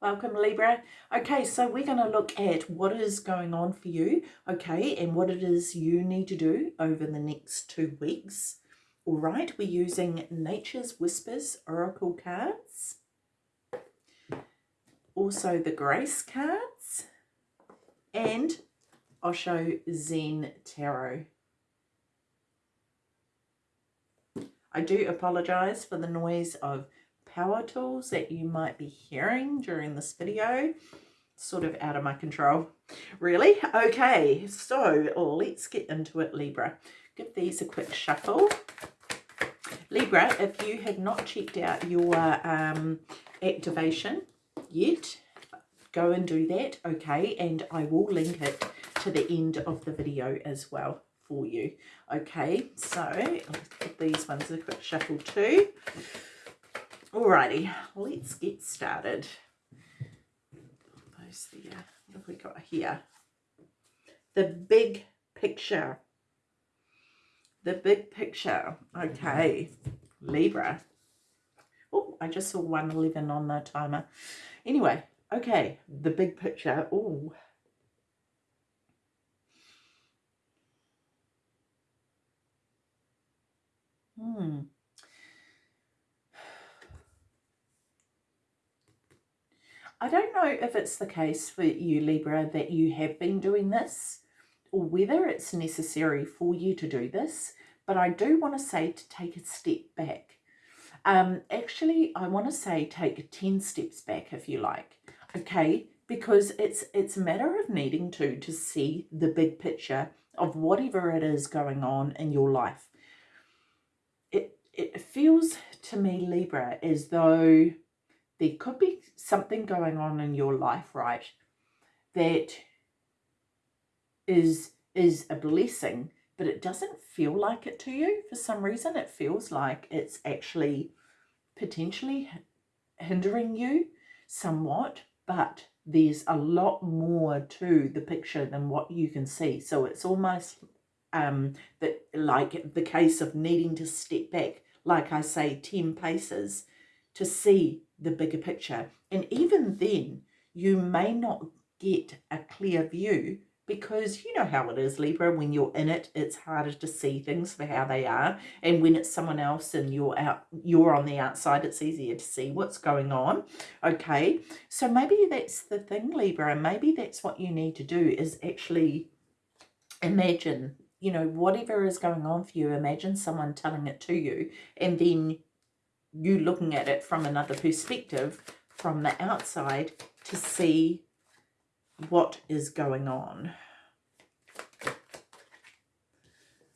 Welcome Libra. Okay, so we're going to look at what is going on for you, okay, and what it is you need to do over the next two weeks. All right, we're using Nature's Whispers Oracle cards. Also the Grace cards. And Osho Zen Tarot. I do apologise for the noise of power tools that you might be hearing during this video. Sort of out of my control. Really? Okay, so let's get into it, Libra. Give these a quick shuffle. Libra, if you have not checked out your um, activation yet, go and do that, okay? And I will link it to the end of the video as well for you. Okay, so these ones a quick shuffle too. Alrighty, let's get started. Those there. What have we got here? The big picture. The big picture. Okay, Libra. Oh, I just saw 111 on the timer. Anyway, okay, the big picture. Oh, Hmm. I don't know if it's the case for you, Libra, that you have been doing this or whether it's necessary for you to do this, but I do want to say to take a step back. Um, actually, I want to say take 10 steps back if you like, okay? Because it's, it's a matter of needing to, to see the big picture of whatever it is going on in your life. It, it feels to me, Libra, as though there could be something going on in your life, right, that is is a blessing, but it doesn't feel like it to you for some reason. It feels like it's actually potentially hindering you somewhat, but there's a lot more to the picture than what you can see. So it's almost um, that like the case of needing to step back, like I say, 10 paces to see the bigger picture. And even then, you may not get a clear view because you know how it is Libra. When you're in it it's harder to see things for how they are. And when it's someone else and you're out you're on the outside it's easier to see what's going on. Okay? So maybe that's the thing Libra. And maybe that's what you need to do is actually imagine you know whatever is going on for you imagine someone telling it to you and then you looking at it from another perspective from the outside to see what is going on.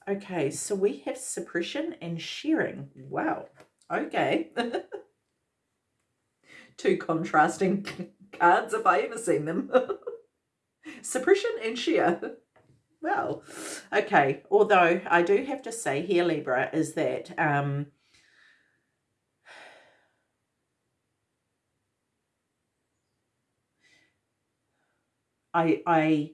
Okay, so we have suppression and sharing. Wow. Okay. Two contrasting cards if I ever seen them. suppression and share. Well, okay. Although I do have to say here, Libra, is that um, I, I,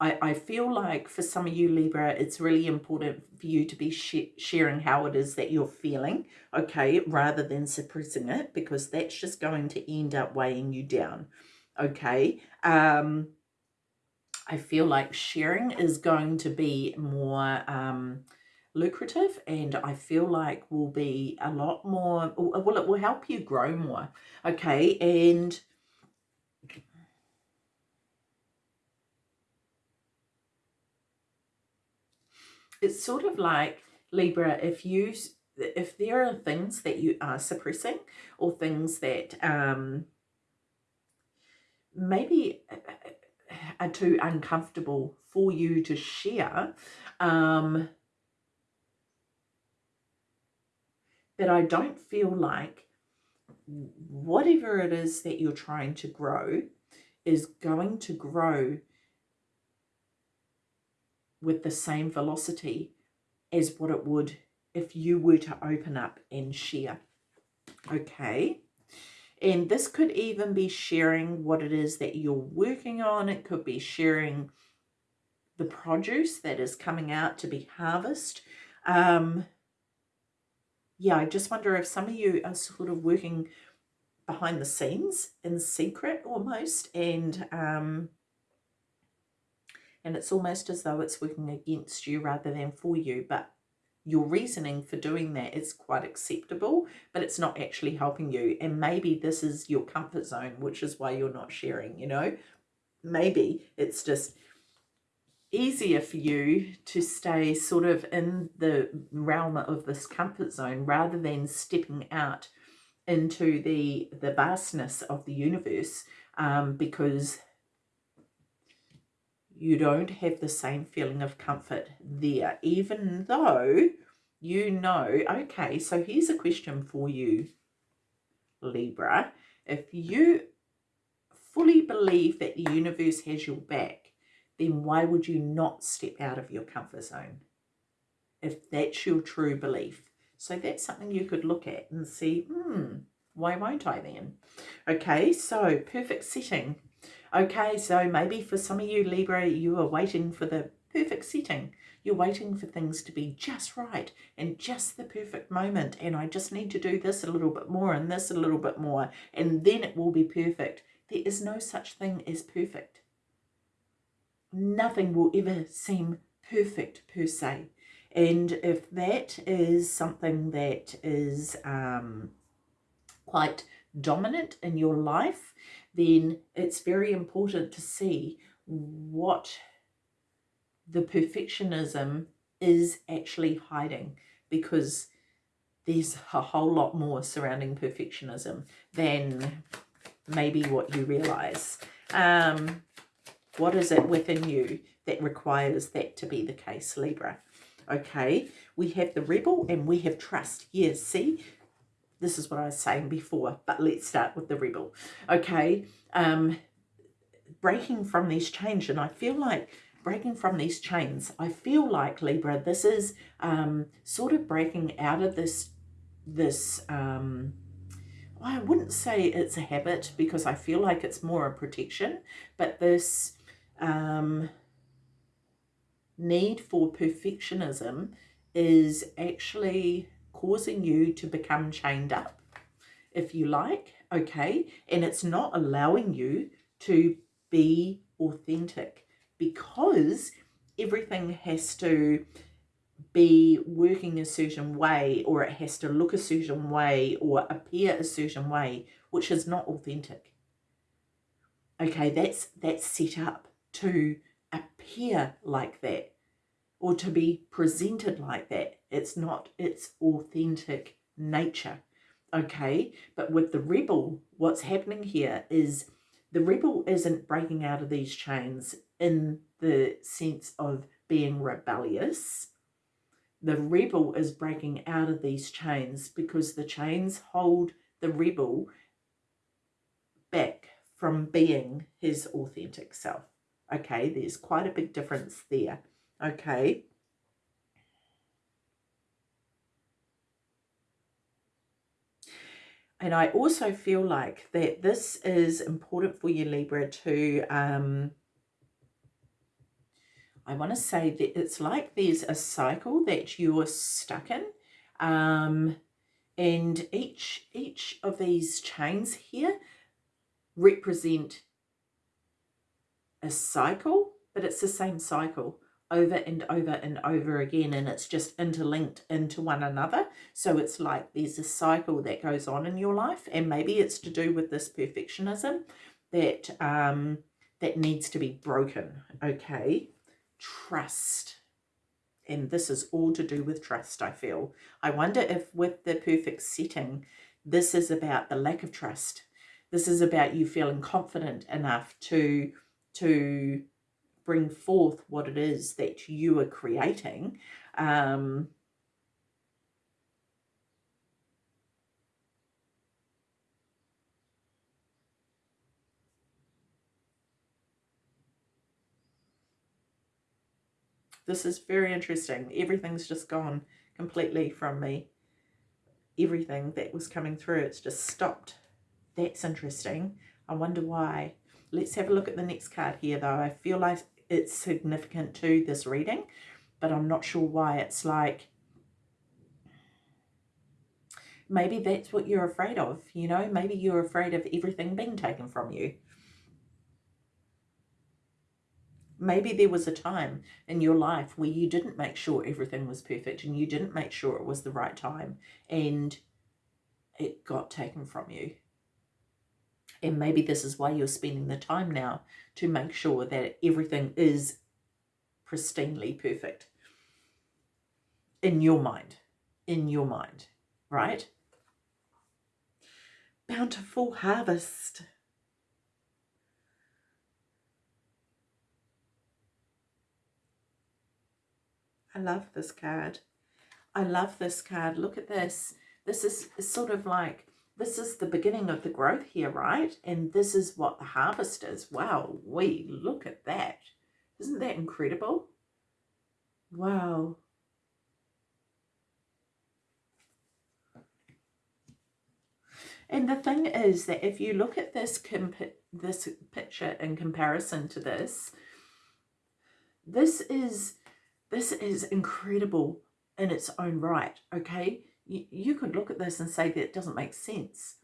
I, I feel like for some of you Libra, it's really important for you to be sh sharing how it is that you're feeling, okay, rather than suppressing it, because that's just going to end up weighing you down, okay. Um, I feel like sharing is going to be more um, lucrative and I feel like will be a lot more, well, it will help you grow more, okay, and it's sort of like Libra, if you if there are things that you are suppressing or things that um, maybe uh, are too uncomfortable for you to share, um, that I don't feel like whatever it is that you're trying to grow is going to grow with the same velocity as what it would if you were to open up and share. Okay. And this could even be sharing what it is that you're working on. It could be sharing the produce that is coming out to be harvest. Um, yeah, I just wonder if some of you are sort of working behind the scenes in secret almost and um, and it's almost as though it's working against you rather than for you but your reasoning for doing that is quite acceptable but it's not actually helping you. And maybe this is your comfort zone which is why you're not sharing you know? Maybe it's just easier for you to stay sort of in the realm of this comfort zone rather than stepping out into the the vastness of the universe um, because you don't have the same feeling of comfort there even though you know okay so here's a question for you Libra if you fully believe that the universe has your back then why would you not step out of your comfort zone if that's your true belief so that's something you could look at and see, hmm, why won't I then? Okay, so perfect setting. Okay, so maybe for some of you Libra, you are waiting for the perfect setting. You're waiting for things to be just right and just the perfect moment. And I just need to do this a little bit more and this a little bit more. And then it will be perfect. There is no such thing as perfect. Nothing will ever seem perfect per se. And if that is something that is um, quite dominant in your life, then it's very important to see what the perfectionism is actually hiding because there's a whole lot more surrounding perfectionism than maybe what you realize. Um, what is it within you that requires that to be the case, Libra? Okay, we have the rebel and we have trust. Yes, see, this is what I was saying before, but let's start with the rebel. Okay, um, breaking from these chains, and I feel like breaking from these chains, I feel like, Libra, this is um, sort of breaking out of this, this, um, I wouldn't say it's a habit because I feel like it's more a protection, but this, um, need for perfectionism is actually causing you to become chained up, if you like, okay? And it's not allowing you to be authentic because everything has to be working a certain way or it has to look a certain way or appear a certain way, which is not authentic. Okay, that's that's set up to appear like that or to be presented like that. It's not its authentic nature. Okay, but with the rebel, what's happening here is the rebel isn't breaking out of these chains in the sense of being rebellious. The rebel is breaking out of these chains because the chains hold the rebel back from being his authentic self. Okay, there's quite a big difference there. Okay. And I also feel like that this is important for you, Libra, to, um, I want to say that it's like there's a cycle that you're stuck in. Um, and each, each of these chains here represent a cycle, but it's the same cycle over and over and over again and it's just interlinked into one another. So it's like there's a cycle that goes on in your life and maybe it's to do with this perfectionism that um that needs to be broken okay? Trust. And this is all to do with trust I feel. I wonder if with the perfect setting this is about the lack of trust. This is about you feeling confident enough to to bring forth what it is that you are creating um, This is very interesting. Everything's just gone completely from me. Everything that was coming through, it's just stopped. That's interesting. I wonder why. Let's have a look at the next card here, though. I feel like it's significant to this reading, but I'm not sure why. It's like maybe that's what you're afraid of, you know, maybe you're afraid of everything being taken from you. Maybe there was a time in your life where you didn't make sure everything was perfect and you didn't make sure it was the right time and it got taken from you. And maybe this is why you're spending the time now to make sure that everything is pristinely perfect in your mind, in your mind, right? Bountiful harvest. I love this card. I love this card. Look at this. This is sort of like, this is the beginning of the growth here, right? And this is what the harvest is. Wow, we look at that. Isn't that incredible? Wow. And the thing is that if you look at this this picture in comparison to this, this is this is incredible in its own right, okay? You, could look at this and say that it doesn't make sense.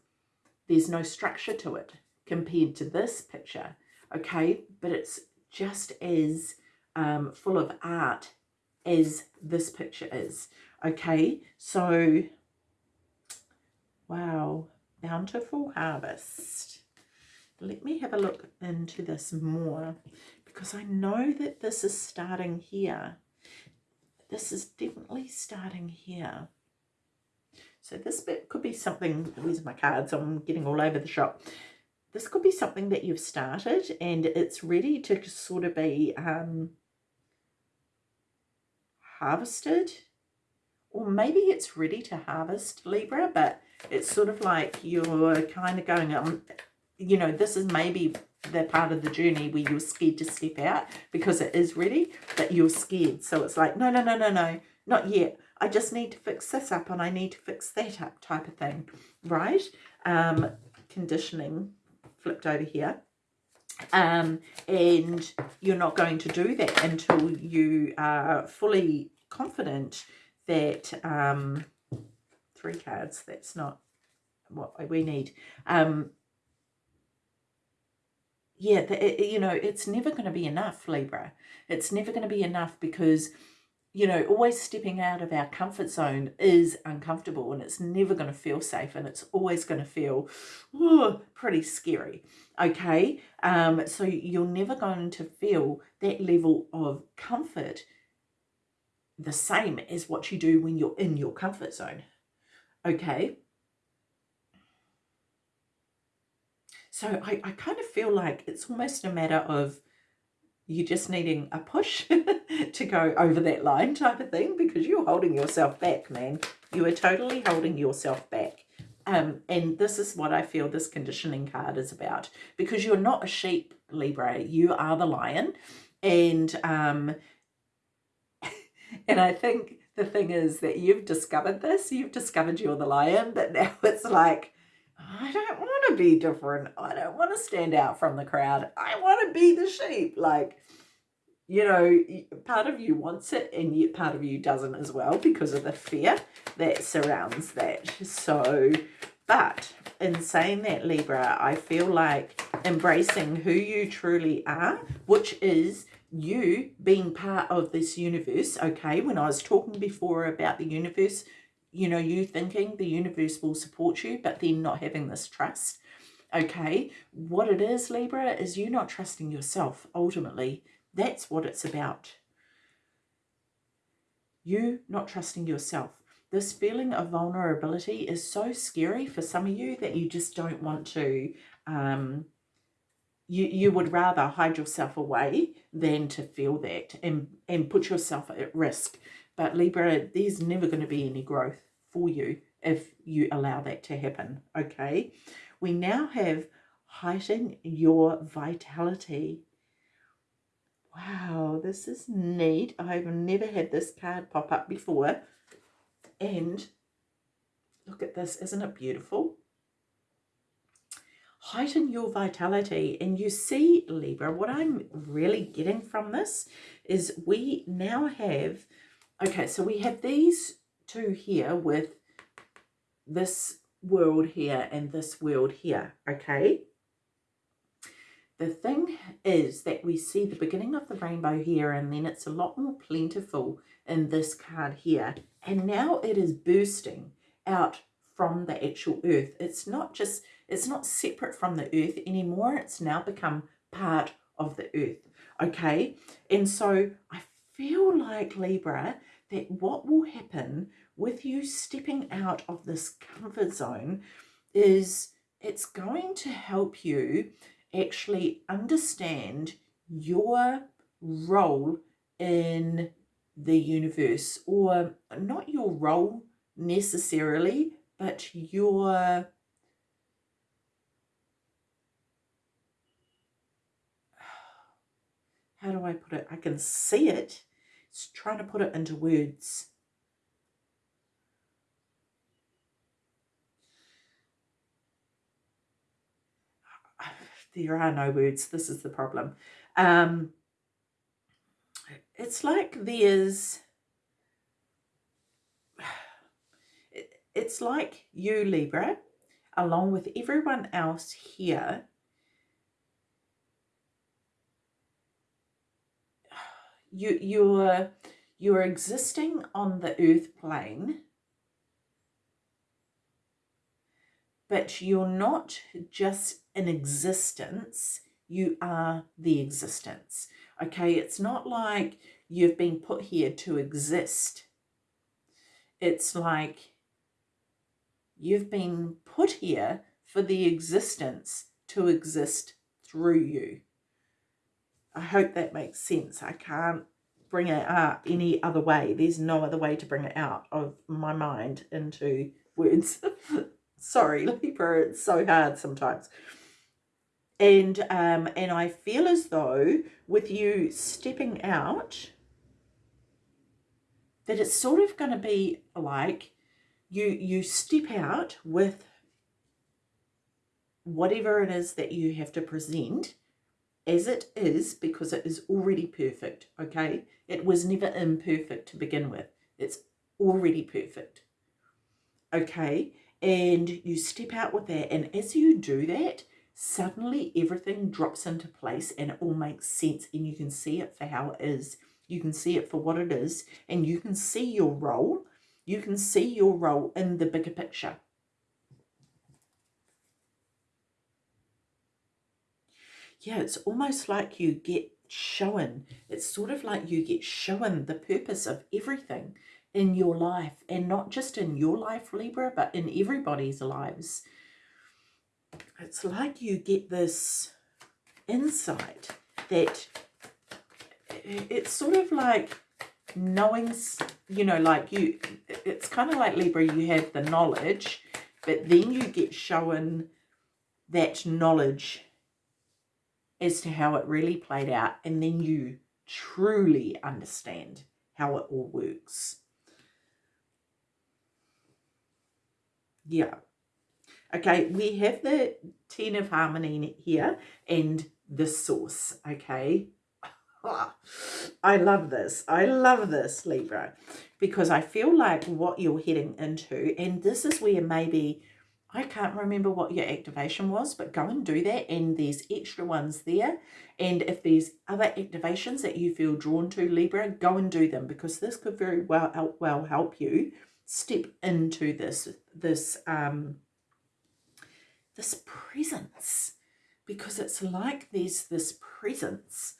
There's no structure to it compared to this picture, okay? But it's just as um, full of art as this picture is, okay? So, wow, bountiful harvest. Let me have a look into this more because I know that this is starting here. This is definitely starting here. So this bit could be something, these are my cards, I'm getting all over the shop. This could be something that you've started and it's ready to sort of be um, harvested. Or maybe it's ready to harvest Libra, but it's sort of like you're kind of going, on you know, this is maybe the part of the journey where you're scared to step out because it is ready, but you're scared. So it's like, no, no, no, no, no, not yet. I just need to fix this up and I need to fix that up type of thing, right? Um, conditioning flipped over here. Um, and you're not going to do that until you are fully confident that um, three cards, that's not what we need. Um, yeah, the, it, you know, it's never going to be enough, Libra. It's never going to be enough because, you know, always stepping out of our comfort zone is uncomfortable and it's never going to feel safe and it's always going to feel oh, pretty scary. Okay, um, so you're never going to feel that level of comfort the same as what you do when you're in your comfort zone. Okay. So I, I kind of feel like it's almost a matter of you just needing a push to go over that line type of thing because you're holding yourself back, man. You are totally holding yourself back. Um, and this is what I feel this conditioning card is about because you're not a sheep, Libra. You are the lion. And um, and I think the thing is that you've discovered this, you've discovered you're the lion, but now it's like, I don't want to be different. I don't want to stand out from the crowd. I want to be the sheep. Like, you know, part of you wants it and yet part of you doesn't as well because of the fear that surrounds that. So, but in saying that, Libra, I feel like embracing who you truly are, which is you being part of this universe, okay, when I was talking before about the universe, you know, you thinking the universe will support you, but then not having this trust, okay, what it is, Libra, is you not trusting yourself, ultimately. That's what it's about. You not trusting yourself. This feeling of vulnerability is so scary for some of you that you just don't want to um, you, you would rather hide yourself away than to feel that and, and put yourself at risk. But Libra, there's never going to be any growth for you if you allow that to happen, okay? We now have heighten your vitality. Wow, this is neat. I've never had this card pop up before. And look at this, isn't it beautiful? heighten your vitality. And you see, Libra, what I'm really getting from this is we now have, okay, so we have these two here with this world here and this world here, okay? The thing is that we see the beginning of the rainbow here and then it's a lot more plentiful in this card here. And now it is bursting out from the actual earth. It's not just, it's not separate from the earth anymore. It's now become part of the earth. Okay. And so I feel like Libra that what will happen with you stepping out of this comfort zone is it's going to help you actually understand your role in the universe or not your role necessarily but your how do I put it? I can see it it's trying to put it into words there are no words. This is the problem. Um, it's like there's, it's like you, Libra, along with everyone else here, you, you're, you're existing on the earth plane but you're not just in existence, you are the existence. Okay, it's not like you've been put here to exist. It's like you've been put here for the existence to exist through you. I hope that makes sense. I can't bring it up any other way. There's no other way to bring it out of my mind into words. Sorry, Libra, it's so hard sometimes. And, um, and I feel as though with you stepping out, that it's sort of going to be like you, you step out with whatever it is that you have to present as it is because it is already perfect, okay? It was never imperfect to begin with. It's already perfect, okay? and you step out with that and as you do that suddenly everything drops into place and it all makes sense and you can see it for how it is you can see it for what it is and you can see your role you can see your role in the bigger picture yeah it's almost like you get shown it's sort of like you get shown the purpose of everything in your life and not just in your life Libra but in everybody's lives. It's like you get this insight that it's sort of like knowing you know like you it's kind of like Libra you have the knowledge but then you get shown that knowledge as to how it really played out and then you truly understand how it all works. Yeah. Okay we have the ten of harmony here and the source okay? I love this. I love this, Libra, because I feel like what you're heading into, and this is where maybe, I can't remember what your activation was, but go and do that, and there's extra ones there, and if there's other activations that you feel drawn to, Libra, go and do them, because this could very well help, well help you step into this this um this presence. Because it's like there's this presence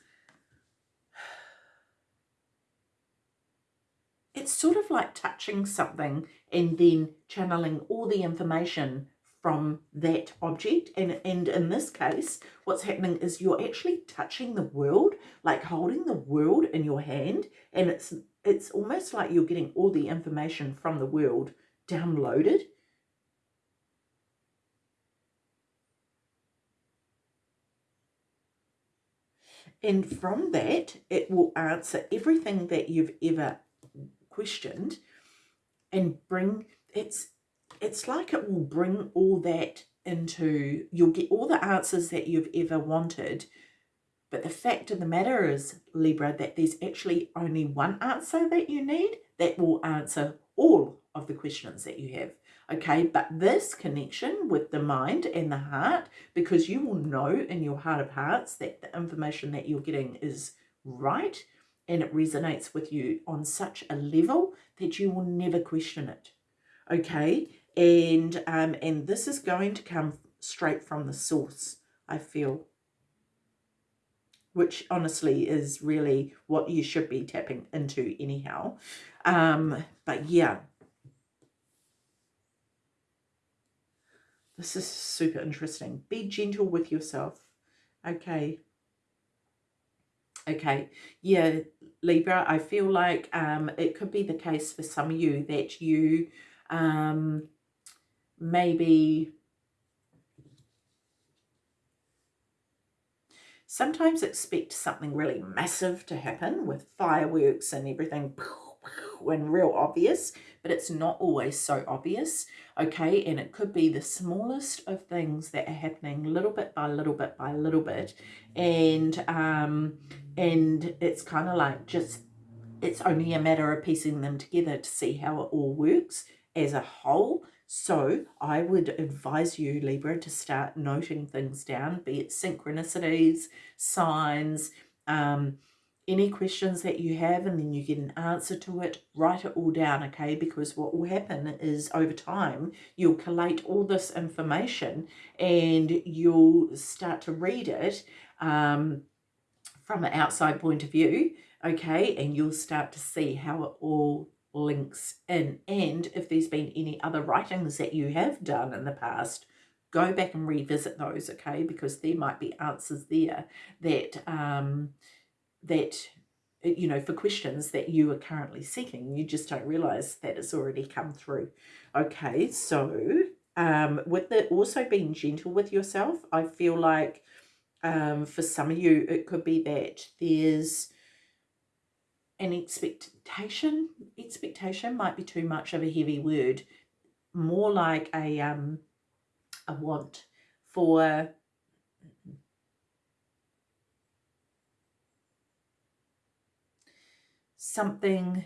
it's sort of like touching something and then channeling all the information from that object. And and in this case what's happening is you're actually touching the world like holding the world in your hand. And it's it's almost like you're getting all the information from the world downloaded. And from that it will answer everything that you've ever questioned and bring it's it's like it will bring all that into, you'll get all the answers that you've ever wanted. But the fact of the matter is, Libra, that there's actually only one answer that you need that will answer all of the questions that you have. Okay, but this connection with the mind and the heart, because you will know in your heart of hearts that the information that you're getting is right and it resonates with you on such a level that you will never question it. Okay, and um, and this is going to come straight from the source, I feel which honestly is really what you should be tapping into anyhow. Um, but yeah, this is super interesting. Be gentle with yourself. Okay. Okay. Yeah, Libra, I feel like um, it could be the case for some of you that you um, maybe sometimes expect something really massive to happen with fireworks and everything and real obvious, but it's not always so obvious, okay? And it could be the smallest of things that are happening little bit by little bit by little bit, and um, and it's kind of like just it's only a matter of piecing them together to see how it all works as a whole so I would advise you, Libra, to start noting things down, be it synchronicities, signs, um, any questions that you have, and then you get an answer to it, write it all down, okay? Because what will happen is over time, you'll collate all this information and you'll start to read it um, from an outside point of view, okay? And you'll start to see how it all links in. And if there's been any other writings that you have done in the past, go back and revisit those, okay? Because there might be answers there that, um, that you know, for questions that you are currently seeking. You just don't realize that it's already come through. Okay, so um, with the also being gentle with yourself, I feel like um, for some of you, it could be that there's an expectation expectation might be too much of a heavy word more like a um a want for something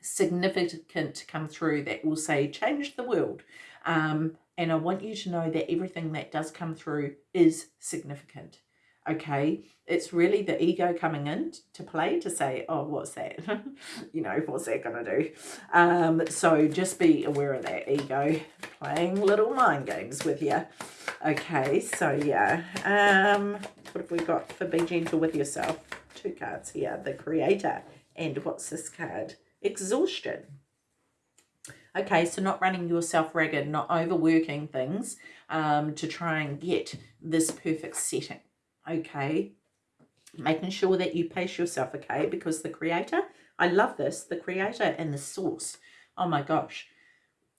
significant to come through that will say change the world. Um, and I want you to know that everything that does come through is significant okay? It's really the ego coming in to play to say oh what's that? You know what's that gonna do? Um so just be aware of that ego playing little mind games with you okay? So yeah um what have we got for be gentle with yourself? Two cards here the creator and what's this card? Exhaustion okay so not running yourself ragged not overworking things um to try and get this perfect setting okay? Making sure that you pace yourself okay? Because the creator i love this the creator and the source. Oh my gosh.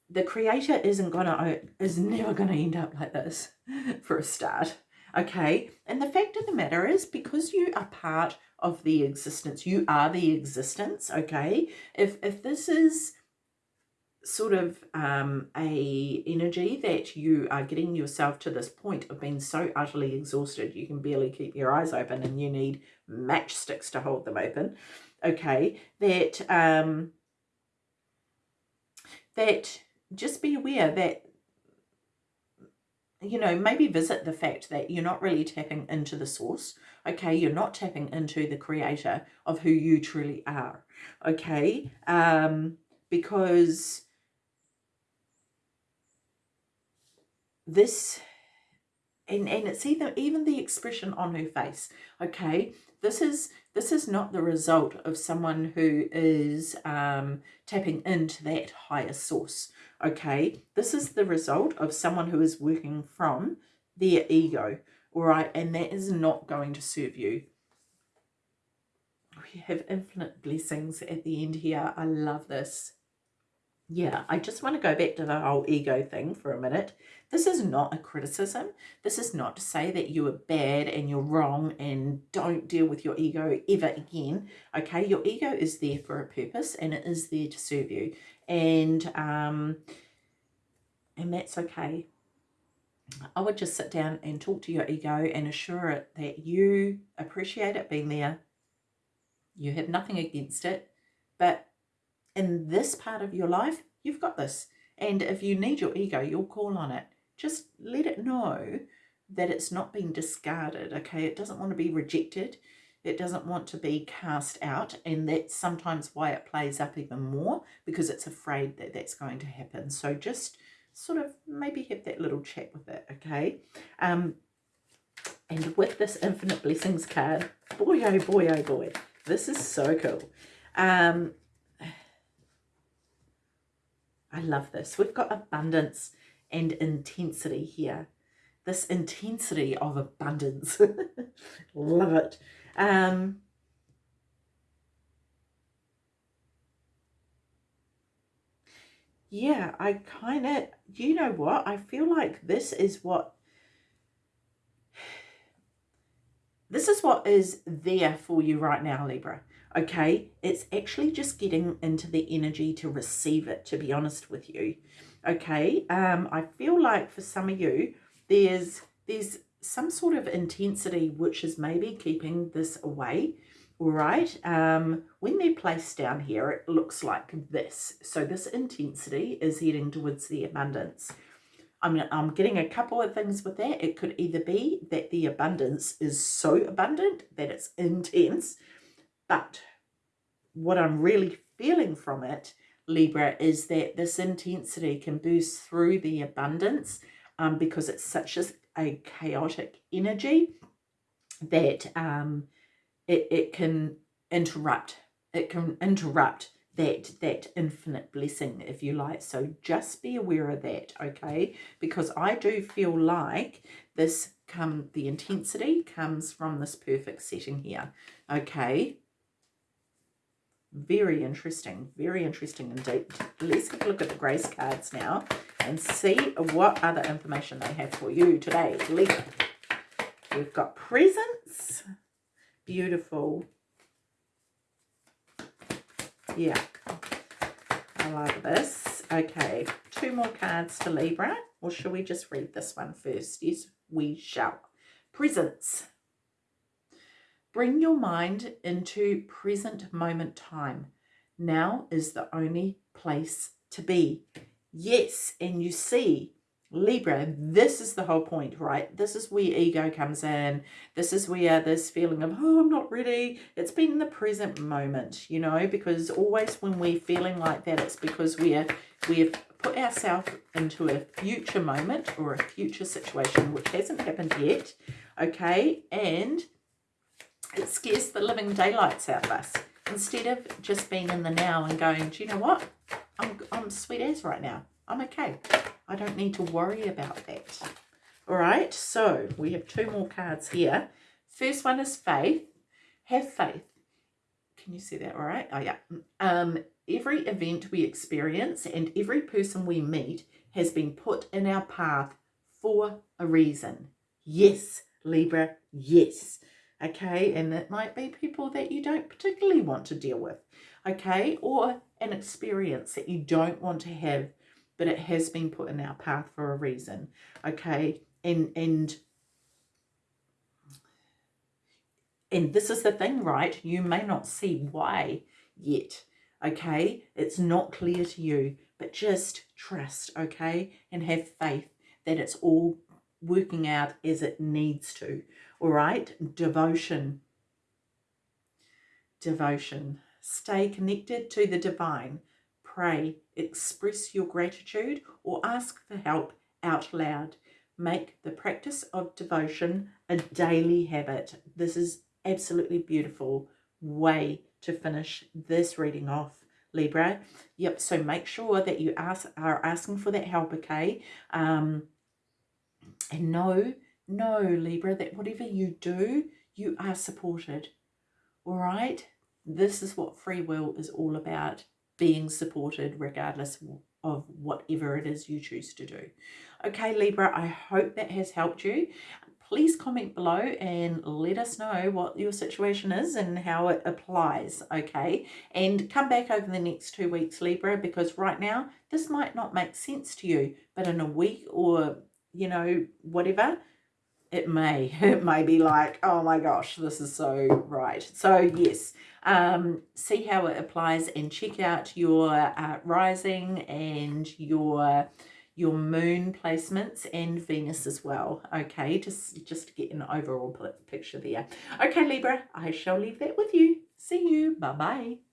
The creator isn't gonna is never gonna end up like this for a start okay? And the fact of the matter is because you are part of the existence you are the existence okay? If if this is sort of um, a energy that you are getting yourself to this point of being so utterly exhausted you can barely keep your eyes open and you need matchsticks to hold them open okay? That um that just be aware that you know maybe visit the fact that you're not really tapping into the source okay? You're not tapping into the creator of who you truly are okay? Um because this and and it's either even the expression on her face okay? This is this is not the result of someone who is um tapping into that higher source okay? This is the result of someone who is working from their ego all right? And that is not going to serve you. We have infinite blessings at the end here. I love this yeah, I just want to go back to the whole ego thing for a minute. This is not a criticism. This is not to say that you are bad and you're wrong and don't deal with your ego ever again. Okay, your ego is there for a purpose and it is there to serve you. And, um, and that's okay. I would just sit down and talk to your ego and assure it that you appreciate it being there. You have nothing against it, but in this part of your life, You've got this. And if you need your ego, you'll call on it. Just let it know that it's not being discarded, okay? It doesn't want to be rejected. It doesn't want to be cast out. And that's sometimes why it plays up even more because it's afraid that that's going to happen. So just sort of maybe have that little chat with it, okay? Um, and with this Infinite Blessings card, boy, oh boy, oh boy, this is so cool. Um, I love this. We've got abundance and intensity here. This intensity of abundance. love it. Um, yeah, I kind of, you know what? I feel like this is what This is what is there for you right now, Libra. Okay, it's actually just getting into the energy to receive it, to be honest with you. Okay, um, I feel like for some of you, there's there's some sort of intensity which is maybe keeping this away. All right, um, when they're placed down here, it looks like this. So this intensity is heading towards the abundance. I'm, I'm getting a couple of things with that. It could either be that the abundance is so abundant that it's intense, but what I'm really feeling from it, Libra, is that this intensity can boost through the abundance um, because it's such a, a chaotic energy that um, it, it can interrupt. It can interrupt that that infinite blessing if you like so just be aware of that okay because i do feel like this come the intensity comes from this perfect setting here okay very interesting very interesting indeed let's have a look at the grace cards now and see what other information they have for you today Libra. we've got presents beautiful yeah, I like this. Okay, two more cards to Libra. Or shall we just read this one first? Yes, we shall. Presents. Bring your mind into present moment time. Now is the only place to be. Yes, and you see Libra, this is the whole point, right? This is where ego comes in. This is where this feeling of, oh, I'm not ready. It's been the present moment, you know, because always when we're feeling like that, it's because we're, we've put ourselves into a future moment or a future situation, which hasn't happened yet, okay? And it scares the living daylights out of us. Instead of just being in the now and going, do you know what? I'm, I'm sweet as right now. I'm okay. I don't need to worry about that. All right, so we have two more cards here. First one is faith. Have faith. Can you see that all right? Oh, yeah. Um, every event we experience and every person we meet has been put in our path for a reason. Yes, Libra, yes. Okay, and it might be people that you don't particularly want to deal with. Okay, or an experience that you don't want to have but it has been put in our path for a reason. Okay, and and and this is the thing, right? You may not see why yet. Okay, it's not clear to you, but just trust, okay, and have faith that it's all working out as it needs to. All right, devotion. Devotion. Stay connected to the divine pray, express your gratitude, or ask for help out loud. Make the practice of devotion a daily habit. This is absolutely beautiful way to finish this reading off. Libra. Yep, so make sure that you ask, are asking for that help, okay? Um, and know, know, Libra, that whatever you do, you are supported. All right? This is what free will is all about being supported regardless of whatever it is you choose to do. Okay, Libra, I hope that has helped you. Please comment below and let us know what your situation is and how it applies, okay? And come back over the next two weeks, Libra, because right now this might not make sense to you, but in a week or, you know, whatever, it may it may be like oh my gosh this is so right. So yes um see how it applies and check out your uh, rising and your your moon placements and venus as well okay? Just just to get an overall picture there. Okay libra i shall leave that with you. See you. Bye bye